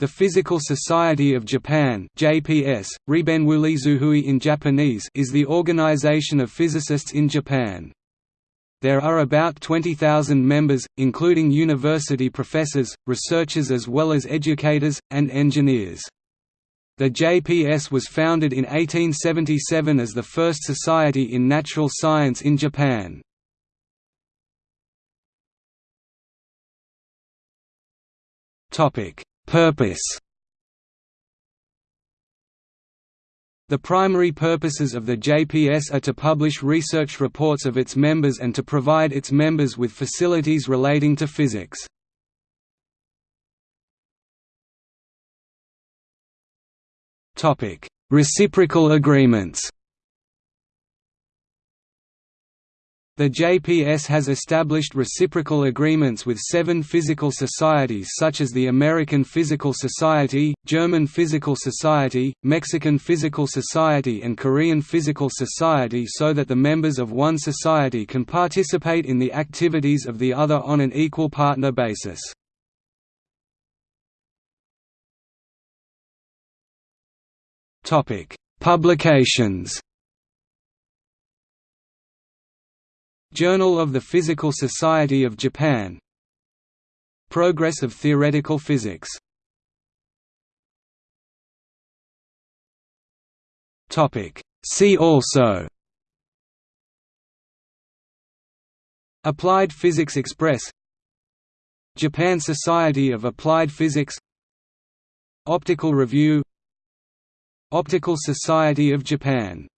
The Physical Society of Japan (JPS), in Japanese, is the organization of physicists in Japan. There are about 20,000 members, including university professors, researchers as well as educators, and engineers. The JPS was founded in 1877 as the first society in natural science in Japan. Topic Purpose The primary purposes of the JPS are to publish research reports of its members and to provide its members with facilities relating to physics. Reciprocal agreements The JPS has established reciprocal agreements with seven physical societies such as the American Physical Society, German Physical Society, Mexican Physical Society and Korean Physical Society so that the members of one society can participate in the activities of the other on an equal partner basis. Publications Journal of the Physical Society of Japan. Progress of Theoretical Physics. See also. Applied Physics Express. Japan Society of Applied Physics. Optical Review. Optical Society of Japan